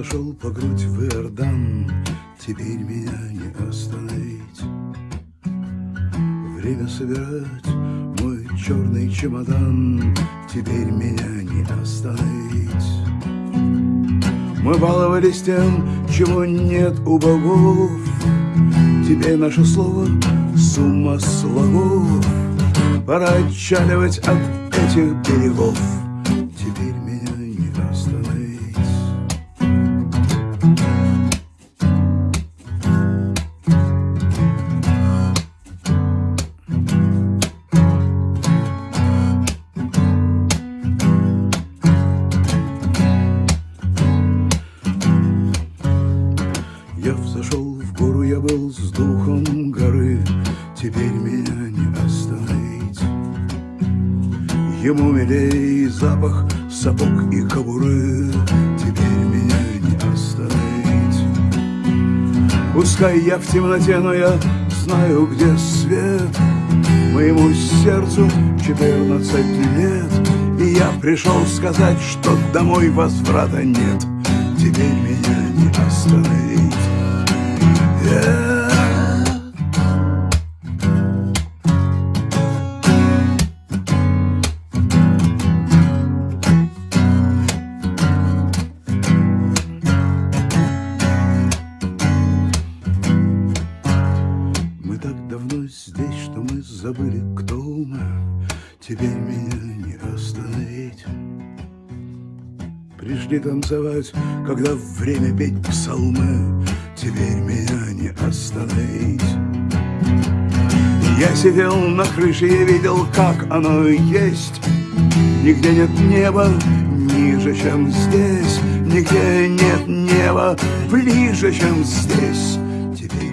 зашел по грудь в Иордан, Теперь меня не остановить. Время собирать мой черный чемодан, Теперь меня не остановить. Мы баловались тем, чего нет у богов, Теперь наше слово сумма слогов. Пора отчаливать от этих берегов. Я взошел в гору, я был с духом горы, Теперь меня не остановить. Ему милей запах сапог и кобуры, Теперь меня не остановить. Пускай я в темноте, но я знаю, где свет. Моему сердцу 14 лет, И я пришел сказать, что домой возврата нет. Теперь меня не остановить. Мы так давно здесь, что мы забыли, кто мы. Теперь меня не остановить. Пришли танцевать, когда время петь псалмы. Теперь меня не остановить. Я сидел на крыше и видел, как оно есть. Нигде нет неба ниже, чем здесь. Нигде нет неба ближе, чем здесь. Теперь